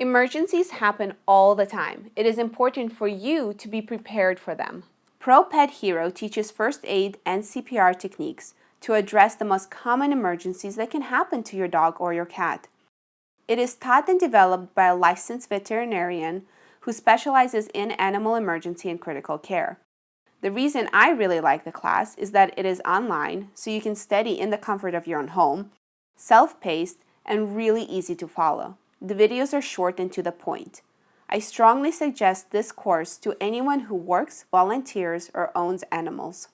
Emergencies happen all the time. It is important for you to be prepared for them. Pro Pet Hero teaches first aid and CPR techniques to address the most common emergencies that can happen to your dog or your cat. It is taught and developed by a licensed veterinarian who specializes in animal emergency and critical care. The reason I really like the class is that it is online, so you can study in the comfort of your own home, self-paced, and really easy to follow. The videos are short and to the point. I strongly suggest this course to anyone who works, volunteers, or owns animals.